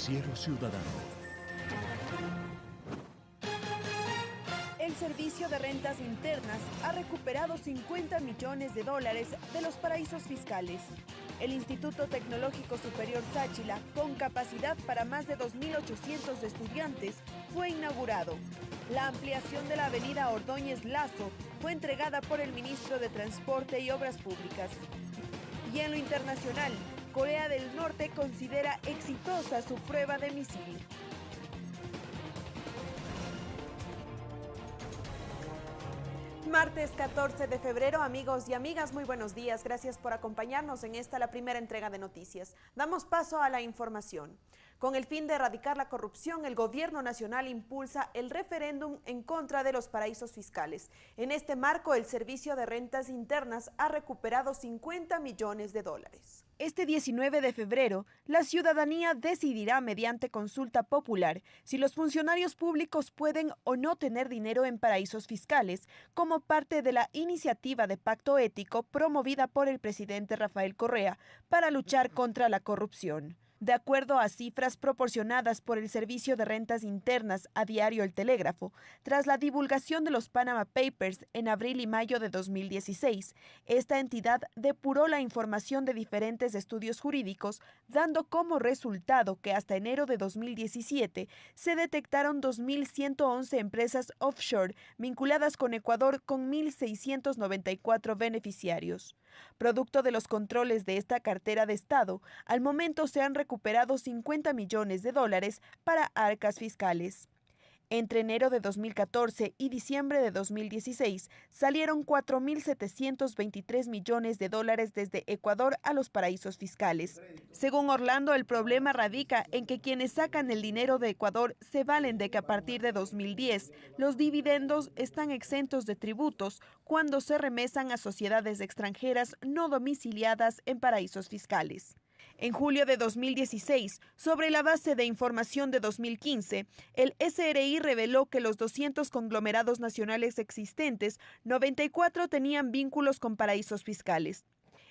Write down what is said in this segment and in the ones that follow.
Noticiero Ciudadano. El Servicio de Rentas Internas ha recuperado 50 millones de dólares de los paraísos fiscales. El Instituto Tecnológico Superior Sáchila, con capacidad para más de 2.800 estudiantes, fue inaugurado. La ampliación de la avenida Ordóñez Lazo fue entregada por el ministro de Transporte y Obras Públicas. Y en lo internacional, Corea del Norte considera exitosa su prueba de misil. Martes 14 de febrero, amigos y amigas, muy buenos días. Gracias por acompañarnos en esta, la primera entrega de noticias. Damos paso a la información. Con el fin de erradicar la corrupción, el gobierno nacional impulsa el referéndum en contra de los paraísos fiscales. En este marco, el Servicio de Rentas Internas ha recuperado 50 millones de dólares. Este 19 de febrero, la ciudadanía decidirá mediante consulta popular si los funcionarios públicos pueden o no tener dinero en paraísos fiscales, como parte de la iniciativa de pacto ético promovida por el presidente Rafael Correa para luchar contra la corrupción. De acuerdo a cifras proporcionadas por el Servicio de Rentas Internas a Diario El Telégrafo, tras la divulgación de los Panama Papers en abril y mayo de 2016, esta entidad depuró la información de diferentes estudios jurídicos, dando como resultado que hasta enero de 2017 se detectaron 2.111 empresas offshore vinculadas con Ecuador con 1.694 beneficiarios. Producto de los controles de esta cartera de Estado, al momento se han recuperado 50 millones de dólares para arcas fiscales. Entre enero de 2014 y diciembre de 2016 salieron 4.723 millones de dólares desde Ecuador a los paraísos fiscales. Según Orlando, el problema radica en que quienes sacan el dinero de Ecuador se valen de que a partir de 2010 los dividendos están exentos de tributos cuando se remesan a sociedades extranjeras no domiciliadas en paraísos fiscales. En julio de 2016, sobre la base de información de 2015, el SRI reveló que los 200 conglomerados nacionales existentes, 94 tenían vínculos con paraísos fiscales.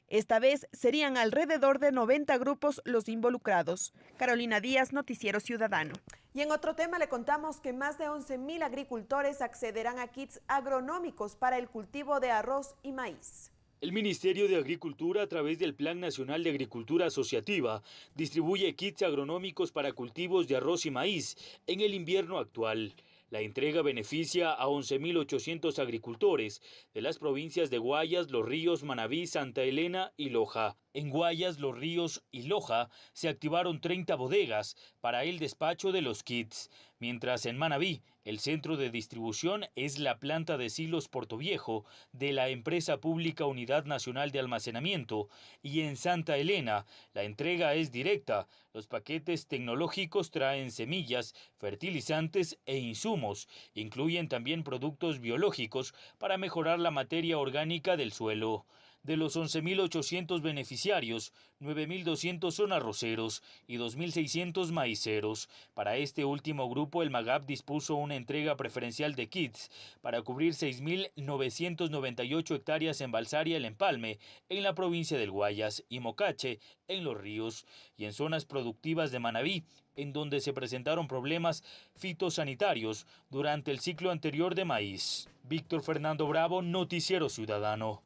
Esta vez serían alrededor de 90 grupos los involucrados. Carolina Díaz, Noticiero Ciudadano. Y en otro tema le contamos que más de 11.000 agricultores accederán a kits agronómicos para el cultivo de arroz y maíz. El Ministerio de Agricultura, a través del Plan Nacional de Agricultura Asociativa, distribuye kits agronómicos para cultivos de arroz y maíz en el invierno actual. La entrega beneficia a 11.800 agricultores de las provincias de Guayas, Los Ríos, Manabí, Santa Elena y Loja. En Guayas, Los Ríos y Loja se activaron 30 bodegas para el despacho de los kits, mientras en Manabí el centro de distribución es la planta de silos Portoviejo de la empresa pública Unidad Nacional de Almacenamiento y en Santa Elena la entrega es directa. Los paquetes tecnológicos traen semillas, fertilizantes e insumos. Incluyen también productos biológicos para mejorar la materia orgánica del suelo. De los 11.800 beneficiarios, 9.200 son arroceros y 2.600 maiceros. Para este último grupo, el MAGAP dispuso una entrega preferencial de kits para cubrir 6.998 hectáreas en Balsaria, el Empalme, en la provincia del Guayas, y Mocache, en Los Ríos, y en zonas productivas de Manabí, en donde se presentaron problemas fitosanitarios durante el ciclo anterior de maíz. Víctor Fernando Bravo, Noticiero Ciudadano.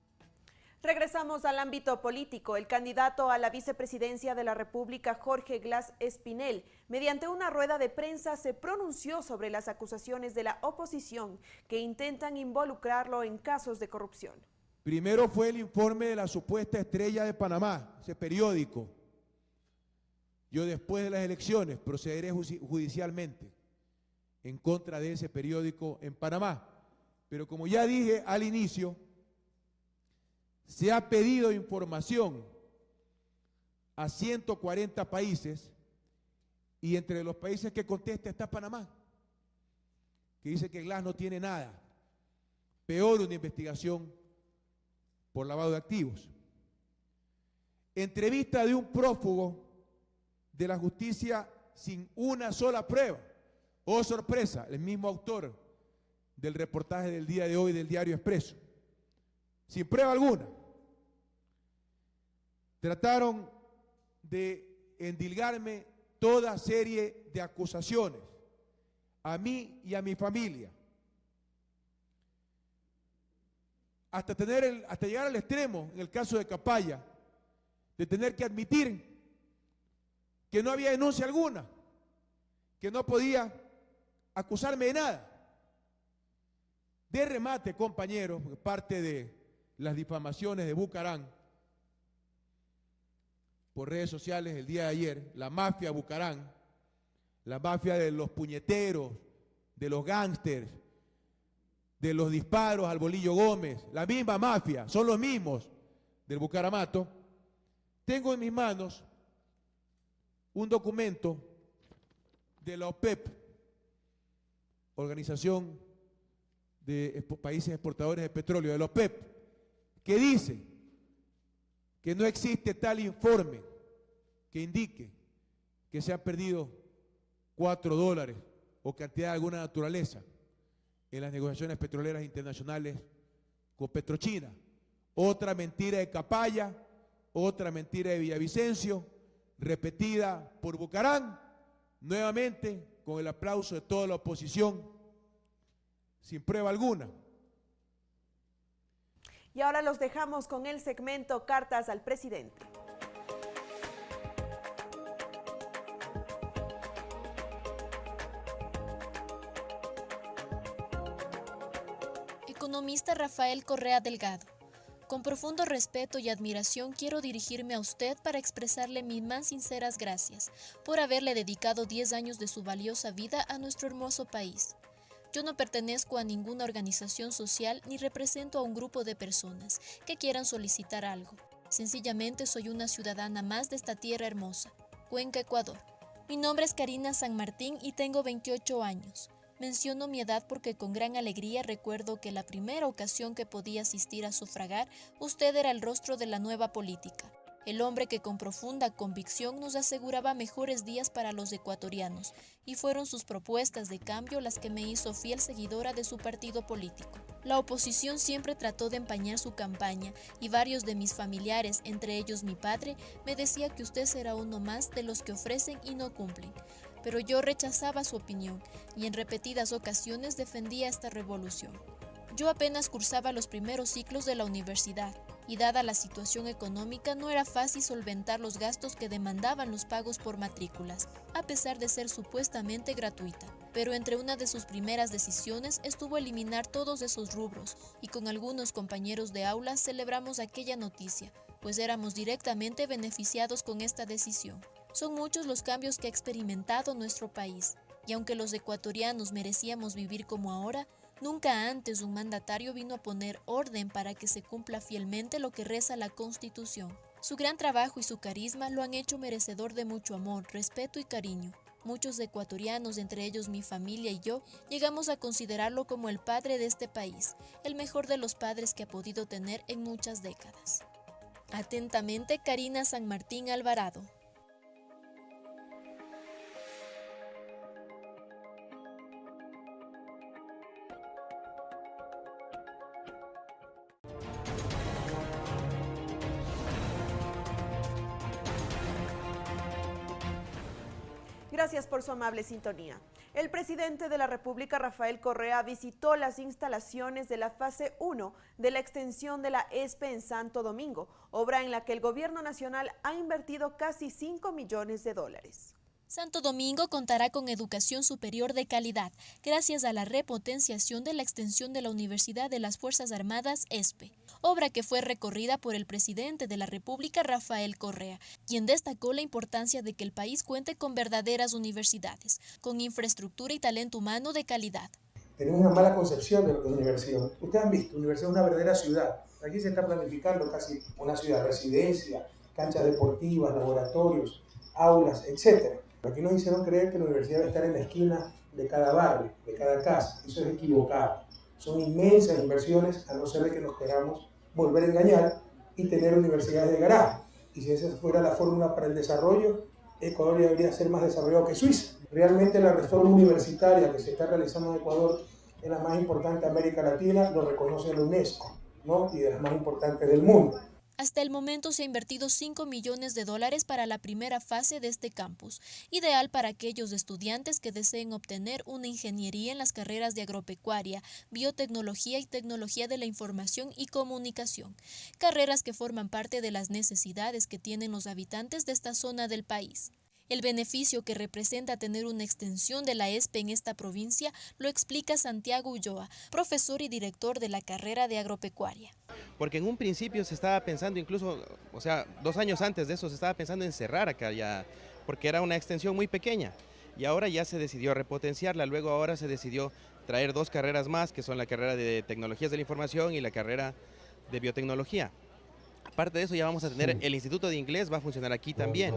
Regresamos al ámbito político. El candidato a la vicepresidencia de la República, Jorge Glass Espinel, mediante una rueda de prensa se pronunció sobre las acusaciones de la oposición que intentan involucrarlo en casos de corrupción. Primero fue el informe de la supuesta estrella de Panamá, ese periódico. Yo después de las elecciones procederé judicialmente en contra de ese periódico en Panamá. Pero como ya dije al inicio, se ha pedido información a 140 países y entre los países que contesta está Panamá, que dice que Glass no tiene nada. Peor una investigación por lavado de activos. Entrevista de un prófugo de la justicia sin una sola prueba. Oh sorpresa, el mismo autor del reportaje del día de hoy del diario Expreso sin prueba alguna. Trataron de endilgarme toda serie de acusaciones a mí y a mi familia. Hasta, tener el, hasta llegar al extremo, en el caso de Capaya, de tener que admitir que no había denuncia alguna, que no podía acusarme de nada. De remate, compañeros, parte de las difamaciones de Bucarán por redes sociales el día de ayer, la mafia Bucarán, la mafia de los puñeteros, de los gángsters, de los disparos al Bolillo Gómez, la misma mafia, son los mismos del Bucaramato, tengo en mis manos un documento de la OPEP, Organización de Países Exportadores de Petróleo, de la OPEP, que dice que no existe tal informe que indique que se han perdido cuatro dólares o cantidad de alguna naturaleza en las negociaciones petroleras internacionales con Petrochina. Otra mentira de Capaya, otra mentira de Villavicencio, repetida por Bucarán, nuevamente con el aplauso de toda la oposición, sin prueba alguna. Y ahora los dejamos con el segmento Cartas al Presidente. Economista Rafael Correa Delgado. Con profundo respeto y admiración quiero dirigirme a usted para expresarle mis más sinceras gracias por haberle dedicado 10 años de su valiosa vida a nuestro hermoso país. Yo no pertenezco a ninguna organización social ni represento a un grupo de personas que quieran solicitar algo. Sencillamente soy una ciudadana más de esta tierra hermosa, Cuenca, Ecuador. Mi nombre es Karina San Martín y tengo 28 años. Menciono mi edad porque con gran alegría recuerdo que la primera ocasión que podía asistir a sufragar, usted era el rostro de la nueva política el hombre que con profunda convicción nos aseguraba mejores días para los ecuatorianos, y fueron sus propuestas de cambio las que me hizo fiel seguidora de su partido político. La oposición siempre trató de empañar su campaña y varios de mis familiares, entre ellos mi padre, me decía que usted será uno más de los que ofrecen y no cumplen. Pero yo rechazaba su opinión y en repetidas ocasiones defendía esta revolución. Yo apenas cursaba los primeros ciclos de la universidad dada la situación económica no era fácil solventar los gastos que demandaban los pagos por matrículas, a pesar de ser supuestamente gratuita. Pero entre una de sus primeras decisiones estuvo eliminar todos esos rubros y con algunos compañeros de aula celebramos aquella noticia, pues éramos directamente beneficiados con esta decisión. Son muchos los cambios que ha experimentado nuestro país, y aunque los ecuatorianos merecíamos vivir como ahora, Nunca antes un mandatario vino a poner orden para que se cumpla fielmente lo que reza la Constitución. Su gran trabajo y su carisma lo han hecho merecedor de mucho amor, respeto y cariño. Muchos ecuatorianos, entre ellos mi familia y yo, llegamos a considerarlo como el padre de este país, el mejor de los padres que ha podido tener en muchas décadas. Atentamente, Karina San Martín Alvarado. Por su amable sintonía. El presidente de la República, Rafael Correa, visitó las instalaciones de la fase 1 de la extensión de la ESPE en Santo Domingo, obra en la que el gobierno nacional ha invertido casi 5 millones de dólares. Santo Domingo contará con educación superior de calidad, gracias a la repotenciación de la extensión de la Universidad de las Fuerzas Armadas ESPE, obra que fue recorrida por el presidente de la República, Rafael Correa, quien destacó la importancia de que el país cuente con verdaderas universidades, con infraestructura y talento humano de calidad. Tenemos una mala concepción de lo que es universidad. Ustedes han visto, universidad es una verdadera ciudad. Aquí se está planificando casi una ciudad, residencia, canchas deportivas, laboratorios, aulas, etc. Aquí nos hicieron creer que la universidad debe estar en la esquina de cada barrio, de cada casa. Eso es equivocado. Son inmensas inversiones, a no ser de que nos queramos volver a engañar y tener universidades de garaje. Y si esa fuera la fórmula para el desarrollo, Ecuador debería ser más desarrollado que Suiza. Realmente la reforma universitaria que se está realizando en Ecuador es la más importante de América Latina, lo reconoce la UNESCO, ¿no? y de las más importantes del mundo. Hasta el momento se ha invertido 5 millones de dólares para la primera fase de este campus, ideal para aquellos estudiantes que deseen obtener una ingeniería en las carreras de agropecuaria, biotecnología y tecnología de la información y comunicación, carreras que forman parte de las necesidades que tienen los habitantes de esta zona del país. El beneficio que representa tener una extensión de la ESPE en esta provincia lo explica Santiago Ulloa, profesor y director de la carrera de agropecuaria. Porque en un principio se estaba pensando incluso, o sea, dos años antes de eso se estaba pensando en cerrar acá ya, porque era una extensión muy pequeña. Y ahora ya se decidió repotenciarla, luego ahora se decidió traer dos carreras más, que son la carrera de tecnologías de la información y la carrera de biotecnología. Aparte de eso ya vamos a tener el Instituto de Inglés, va a funcionar aquí también.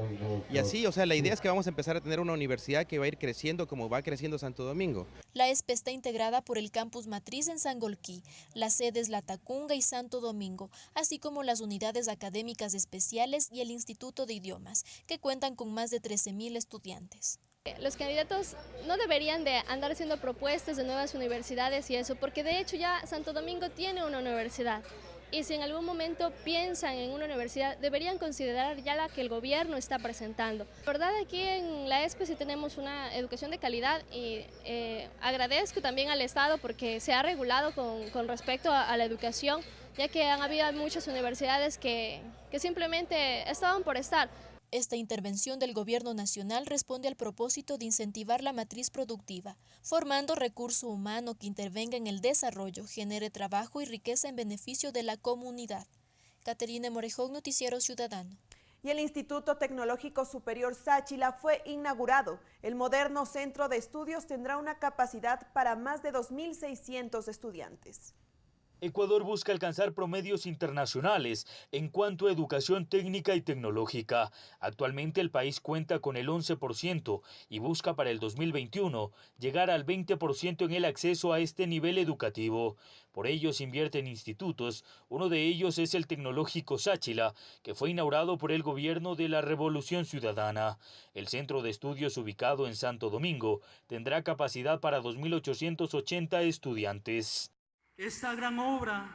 Y así, o sea, la idea es que vamos a empezar a tener una universidad que va a ir creciendo como va creciendo Santo Domingo. La ESPE está integrada por el campus matriz en Sangolquí, las sedes La Tacunga y Santo Domingo, así como las unidades académicas especiales y el Instituto de Idiomas, que cuentan con más de 13.000 estudiantes. Los candidatos no deberían de andar haciendo propuestas de nuevas universidades y eso, porque de hecho ya Santo Domingo tiene una universidad y si en algún momento piensan en una universidad, deberían considerar ya la que el gobierno está presentando. La verdad aquí en la ESPE sí tenemos una educación de calidad y eh, agradezco también al Estado porque se ha regulado con, respecto a, la educación, ya que han habido muchas universidades que, que simplemente estaban por estar. Esta intervención del Gobierno Nacional responde al propósito de incentivar la matriz productiva, formando recurso humano que intervenga en el desarrollo, genere trabajo y riqueza en beneficio de la comunidad. Caterina Morejón, Noticiero Ciudadano. Y el Instituto Tecnológico Superior Sáchila fue inaugurado. El moderno centro de estudios tendrá una capacidad para más de 2.600 estudiantes. Ecuador busca alcanzar promedios internacionales en cuanto a educación técnica y tecnológica. Actualmente el país cuenta con el 11% y busca para el 2021 llegar al 20% en el acceso a este nivel educativo. Por ello se invierte en institutos, uno de ellos es el Tecnológico Sáchila, que fue inaugurado por el gobierno de la Revolución Ciudadana. El centro de estudios ubicado en Santo Domingo tendrá capacidad para 2.880 estudiantes esta gran obra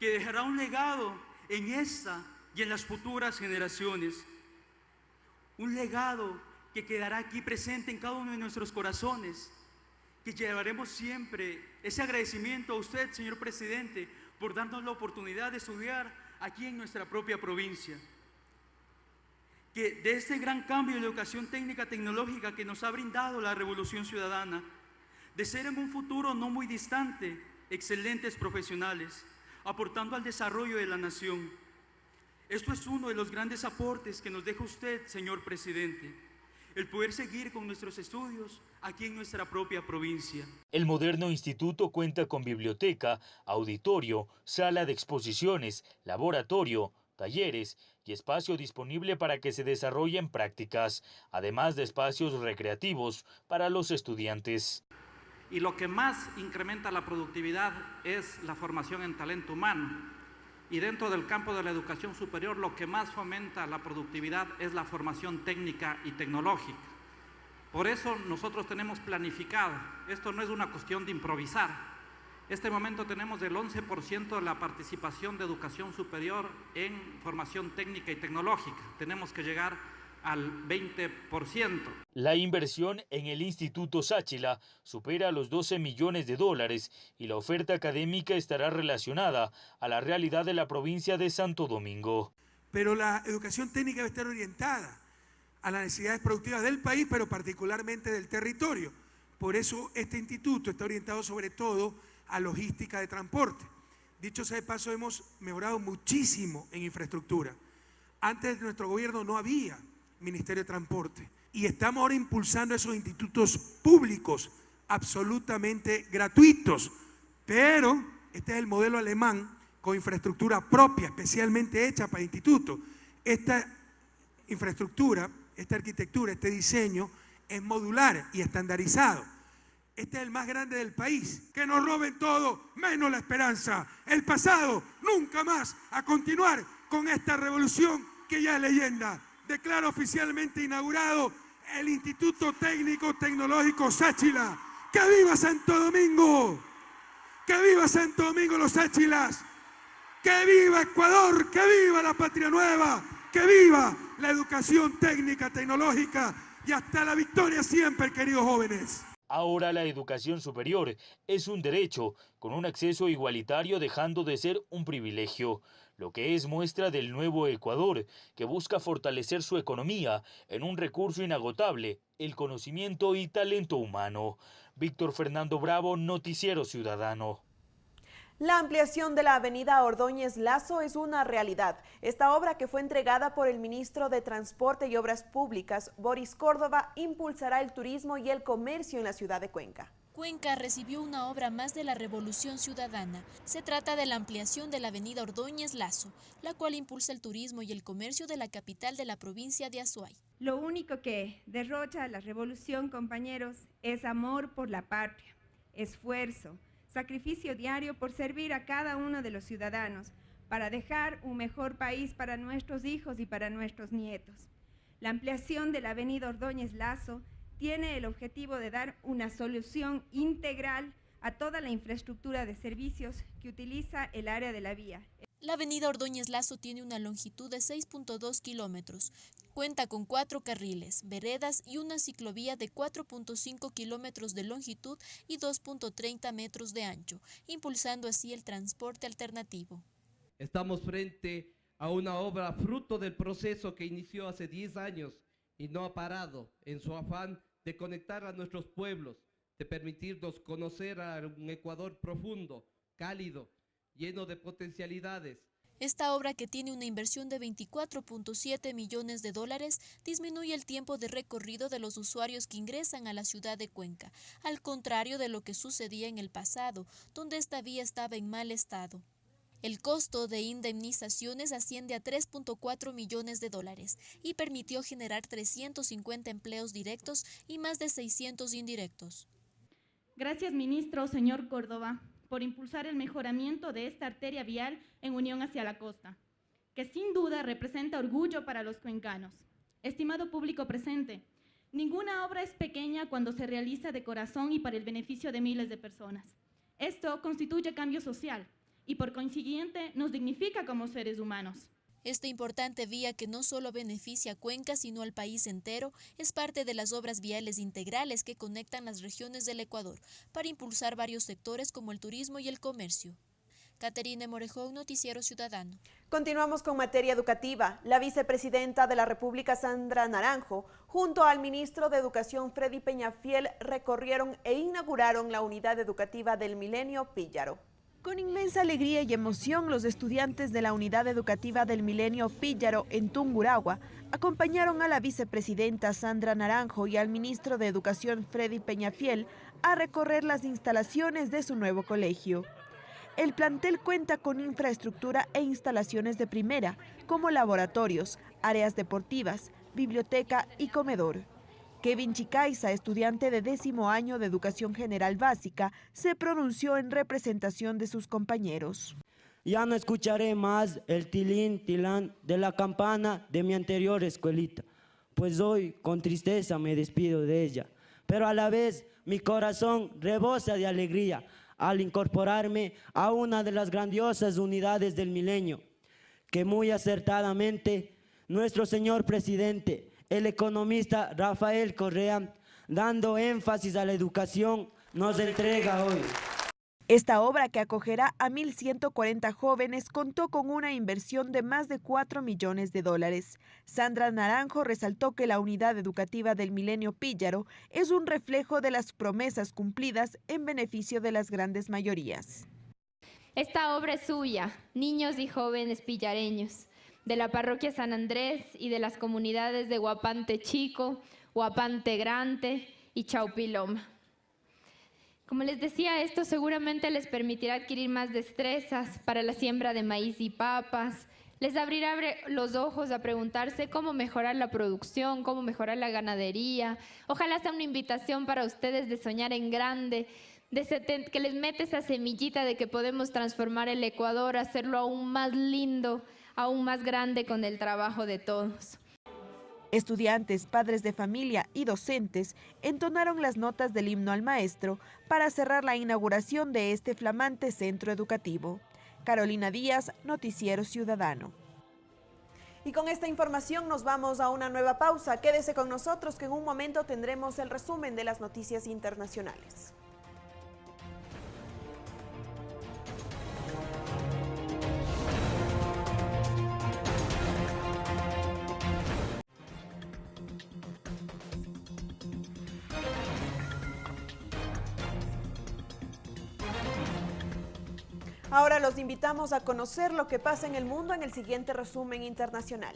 que dejará un legado en esta y en las futuras generaciones. Un legado que quedará aquí presente en cada uno de nuestros corazones, que llevaremos siempre ese agradecimiento a usted, señor presidente, por darnos la oportunidad de estudiar aquí en nuestra propia provincia. Que de este gran cambio de educación técnica tecnológica que nos ha brindado la revolución ciudadana, de ser en un futuro no muy distante, excelentes profesionales, aportando al desarrollo de la nación. Esto es uno de los grandes aportes que nos deja usted, señor presidente, el poder seguir con nuestros estudios aquí en nuestra propia provincia. El moderno instituto cuenta con biblioteca, auditorio, sala de exposiciones, laboratorio, talleres y espacio disponible para que se desarrollen prácticas, además de espacios recreativos para los estudiantes y lo que más incrementa la productividad es la formación en talento humano. Y dentro del campo de la educación superior lo que más fomenta la productividad es la formación técnica y tecnológica. Por eso nosotros tenemos planificado, esto no es una cuestión de improvisar, este momento tenemos el 11% de la participación de educación superior en formación técnica y tecnológica. Tenemos que llegar al 20%. La inversión en el Instituto Sáchila supera los 12 millones de dólares y la oferta académica estará relacionada a la realidad de la provincia de Santo Domingo. Pero la educación técnica debe estar orientada a las necesidades productivas del país, pero particularmente del territorio. Por eso este instituto está orientado sobre todo a logística de transporte. Dicho sea de paso, hemos mejorado muchísimo en infraestructura. Antes de nuestro gobierno no había Ministerio de Transporte. Y estamos ahora impulsando esos institutos públicos absolutamente gratuitos. Pero este es el modelo alemán con infraestructura propia, especialmente hecha para institutos. Esta infraestructura, esta arquitectura, este diseño es modular y estandarizado. Este es el más grande del país. Que nos roben todo, menos la esperanza. El pasado, nunca más a continuar con esta revolución que ya es leyenda declara oficialmente inaugurado el Instituto Técnico Tecnológico Sáchila. ¡Que viva Santo Domingo! ¡Que viva Santo Domingo los Sáchilas! ¡Que viva Ecuador! ¡Que viva la patria nueva! ¡Que viva la educación técnica, tecnológica! Y hasta la victoria siempre, queridos jóvenes. Ahora la educación superior es un derecho, con un acceso igualitario dejando de ser un privilegio, lo que es muestra del nuevo Ecuador, que busca fortalecer su economía en un recurso inagotable, el conocimiento y talento humano. Víctor Fernando Bravo, Noticiero Ciudadano. La ampliación de la avenida Ordóñez Lazo es una realidad. Esta obra que fue entregada por el ministro de Transporte y Obras Públicas, Boris Córdoba, impulsará el turismo y el comercio en la ciudad de Cuenca. Cuenca recibió una obra más de la Revolución Ciudadana. Se trata de la ampliación de la avenida Ordóñez Lazo, la cual impulsa el turismo y el comercio de la capital de la provincia de Azuay. Lo único que derrocha la revolución, compañeros, es amor por la patria, esfuerzo, sacrificio diario por servir a cada uno de los ciudadanos, para dejar un mejor país para nuestros hijos y para nuestros nietos. La ampliación de la avenida Ordóñez Lazo tiene el objetivo de dar una solución integral a toda la infraestructura de servicios que utiliza el área de la vía. La avenida Ordóñez Lazo tiene una longitud de 6.2 kilómetros. Cuenta con cuatro carriles, veredas y una ciclovía de 4.5 kilómetros de longitud y 2.30 metros de ancho, impulsando así el transporte alternativo. Estamos frente a una obra fruto del proceso que inició hace 10 años y no ha parado en su afán de conectar a nuestros pueblos, de permitirnos conocer a un Ecuador profundo, cálido, lleno de potencialidades. Esta obra, que tiene una inversión de 24.7 millones de dólares, disminuye el tiempo de recorrido de los usuarios que ingresan a la ciudad de Cuenca, al contrario de lo que sucedía en el pasado, donde esta vía estaba en mal estado. El costo de indemnizaciones asciende a 3.4 millones de dólares y permitió generar 350 empleos directos y más de 600 indirectos. Gracias, ministro, señor Córdoba por impulsar el mejoramiento de esta arteria vial en unión hacia la costa, que sin duda representa orgullo para los cuencanos. Estimado público presente, ninguna obra es pequeña cuando se realiza de corazón y para el beneficio de miles de personas. Esto constituye cambio social y por consiguiente nos dignifica como seres humanos. Esta importante vía que no solo beneficia a Cuenca, sino al país entero, es parte de las obras viales integrales que conectan las regiones del Ecuador para impulsar varios sectores como el turismo y el comercio. Caterine Morejón, Noticiero Ciudadano. Continuamos con materia educativa. La vicepresidenta de la República, Sandra Naranjo, junto al ministro de Educación, Freddy Peñafiel, recorrieron e inauguraron la unidad educativa del Milenio Píllaro. Con inmensa alegría y emoción, los estudiantes de la Unidad Educativa del Milenio Píllaro en Tunguragua acompañaron a la vicepresidenta Sandra Naranjo y al ministro de Educación Freddy Peñafiel a recorrer las instalaciones de su nuevo colegio. El plantel cuenta con infraestructura e instalaciones de primera, como laboratorios, áreas deportivas, biblioteca y comedor. Kevin Chicaiza, estudiante de décimo año de Educación General Básica, se pronunció en representación de sus compañeros. Ya no escucharé más el tilín, tilán de la campana de mi anterior escuelita, pues hoy con tristeza me despido de ella. Pero a la vez mi corazón rebosa de alegría al incorporarme a una de las grandiosas unidades del milenio, que muy acertadamente nuestro señor presidente el economista Rafael Correa, dando énfasis a la educación, nos entrega hoy. Esta obra, que acogerá a 1.140 jóvenes, contó con una inversión de más de 4 millones de dólares. Sandra Naranjo resaltó que la unidad educativa del Milenio Píllaro es un reflejo de las promesas cumplidas en beneficio de las grandes mayorías. Esta obra es suya, niños y jóvenes pillareños de la parroquia San Andrés y de las comunidades de Guapante Chico, Guapante Grande y Chaupiloma. Como les decía, esto seguramente les permitirá adquirir más destrezas para la siembra de maíz y papas, les abrirá los ojos a preguntarse cómo mejorar la producción, cómo mejorar la ganadería. Ojalá sea una invitación para ustedes de soñar en grande, de que les mete esa semillita de que podemos transformar el Ecuador, hacerlo aún más lindo, aún más grande con el trabajo de todos. Estudiantes, padres de familia y docentes entonaron las notas del himno al maestro para cerrar la inauguración de este flamante centro educativo. Carolina Díaz, Noticiero Ciudadano. Y con esta información nos vamos a una nueva pausa. Quédese con nosotros que en un momento tendremos el resumen de las noticias internacionales. Ahora los invitamos a conocer lo que pasa en el mundo en el siguiente resumen internacional.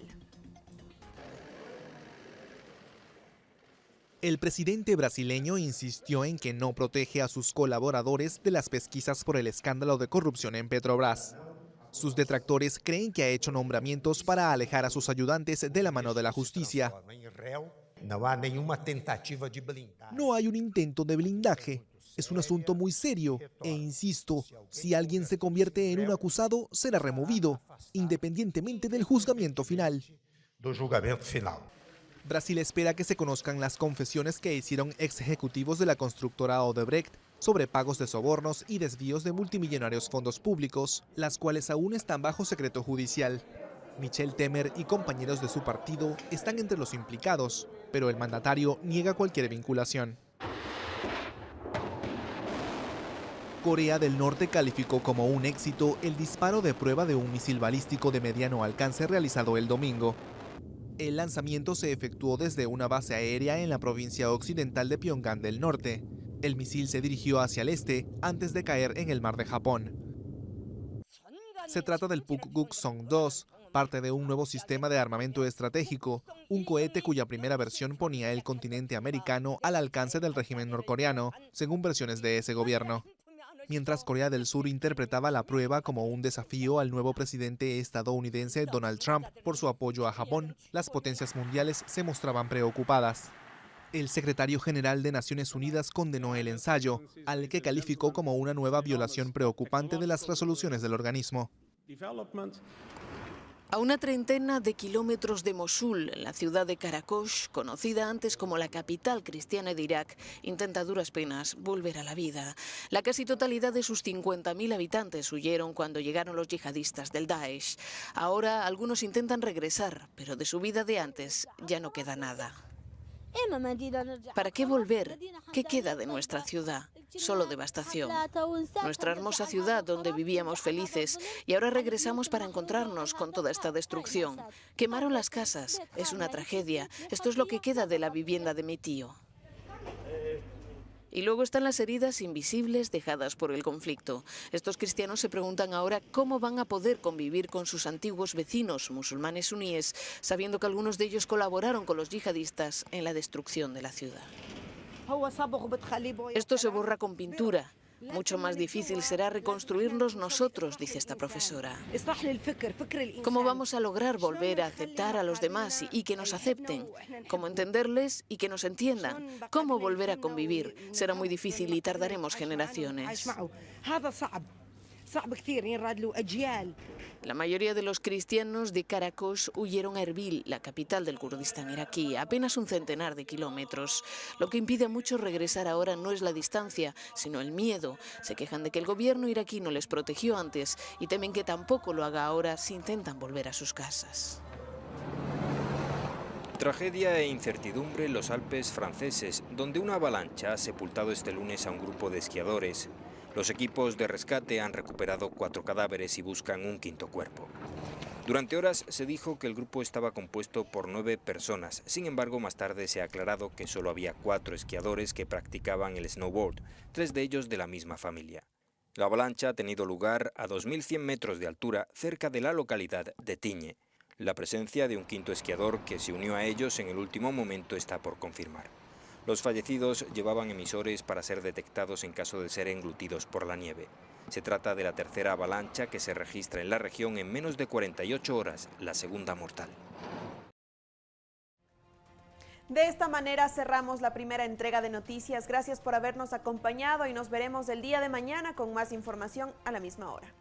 El presidente brasileño insistió en que no protege a sus colaboradores de las pesquisas por el escándalo de corrupción en Petrobras. Sus detractores creen que ha hecho nombramientos para alejar a sus ayudantes de la mano de la justicia. No hay un intento de blindaje. Es un asunto muy serio e insisto, si alguien se convierte en un acusado, será removido, independientemente del juzgamiento final. Brasil espera que se conozcan las confesiones que hicieron ex ejecutivos de la constructora Odebrecht sobre pagos de sobornos y desvíos de multimillonarios fondos públicos, las cuales aún están bajo secreto judicial. Michel Temer y compañeros de su partido están entre los implicados, pero el mandatario niega cualquier vinculación. Corea del Norte calificó como un éxito el disparo de prueba de un misil balístico de mediano alcance realizado el domingo. El lanzamiento se efectuó desde una base aérea en la provincia occidental de Pyongyang del Norte. El misil se dirigió hacia el este antes de caer en el mar de Japón. Se trata del Pukguk-song-2, parte de un nuevo sistema de armamento estratégico, un cohete cuya primera versión ponía el continente americano al alcance del régimen norcoreano, según versiones de ese gobierno mientras Corea del Sur interpretaba la prueba como un desafío al nuevo presidente estadounidense Donald Trump por su apoyo a Japón, las potencias mundiales se mostraban preocupadas. El secretario general de Naciones Unidas condenó el ensayo, al que calificó como una nueva violación preocupante de las resoluciones del organismo. A una treintena de kilómetros de Mosul, la ciudad de Karakosh, conocida antes como la capital cristiana de Irak, intenta duras penas volver a la vida. La casi totalidad de sus 50.000 habitantes huyeron cuando llegaron los yihadistas del Daesh. Ahora algunos intentan regresar, pero de su vida de antes ya no queda nada. ¿Para qué volver? ¿Qué queda de nuestra ciudad? Solo devastación. Nuestra hermosa ciudad donde vivíamos felices y ahora regresamos para encontrarnos con toda esta destrucción. Quemaron las casas. Es una tragedia. Esto es lo que queda de la vivienda de mi tío. Y luego están las heridas invisibles dejadas por el conflicto. Estos cristianos se preguntan ahora cómo van a poder convivir con sus antiguos vecinos musulmanes suníes, sabiendo que algunos de ellos colaboraron con los yihadistas en la destrucción de la ciudad. Esto se borra con pintura. Mucho más difícil será reconstruirnos nosotros, dice esta profesora. ¿Cómo vamos a lograr volver a aceptar a los demás y, que nos acepten? ¿Cómo entenderles y que nos entiendan? ¿Cómo volver a convivir? Será muy difícil y tardaremos generaciones. La mayoría de los cristianos de Karakosh huyeron a Erbil, la capital del Kurdistán iraquí, apenas un centenar de kilómetros. Lo que impide a muchos regresar ahora no es la distancia, sino el miedo. Se quejan de que el gobierno iraquí no les protegió antes y temen que tampoco lo haga ahora si intentan volver a sus casas. Tragedia e incertidumbre en los Alpes franceses, donde una avalancha ha sepultado este lunes a un grupo de esquiadores. Los equipos de rescate han recuperado cuatro cadáveres y buscan un quinto cuerpo. Durante horas se dijo que el grupo estaba compuesto por nueve personas, sin embargo más tarde se ha aclarado que solo había cuatro esquiadores que practicaban el snowboard, tres de ellos de la misma familia. La avalancha ha tenido lugar a 2.100 metros de altura cerca de la localidad de Tiñe. La presencia de un quinto esquiador que se unió a ellos en el último momento está por confirmar. Los fallecidos llevaban emisores para ser detectados en caso de ser englutidos por la nieve. Se trata de la tercera avalancha que se registra en la región en menos de 48 horas, la segunda mortal. De esta manera cerramos la primera entrega de noticias. Gracias por habernos acompañado y nos veremos el día de mañana con más información a la misma hora.